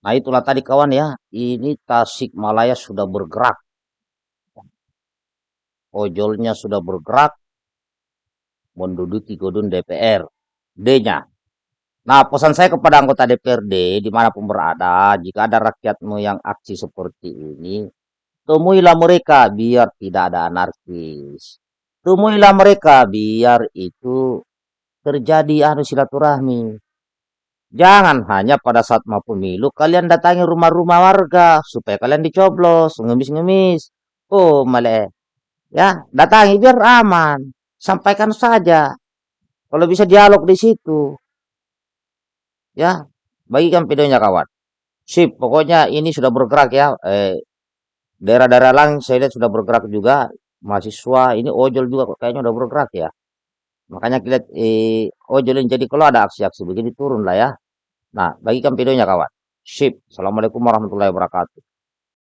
Nah itulah tadi kawan ya, ini Tasikmalaya sudah bergerak, ojolnya sudah bergerak menduduki gedung DPR. D-nya. Nah pesan saya kepada anggota DPRD di mana pun berada, jika ada rakyatmu yang aksi seperti ini, temuilah mereka biar tidak ada anarkis. Temuilah mereka biar itu terjadi anu silaturahmi. Jangan hanya pada saat mau pemilu kalian datangi rumah-rumah warga supaya kalian dicoblos, ngemis-ngemis. Oh, male. Ya, datangi biar aman. Sampaikan saja. Kalau bisa dialog di situ. Ya, bagikan videonya kawan. Sip, pokoknya ini sudah bergerak ya. Eh, daerah-daerah lain saya lihat sudah bergerak juga. Mahasiswa, ini ojol juga kayaknya udah bergerak ya. Makanya kita eh, yang jadi kalau ada aksi-aksi begini turun lah ya. Nah, bagikan videonya kawan. Sip. Assalamualaikum warahmatullahi wabarakatuh.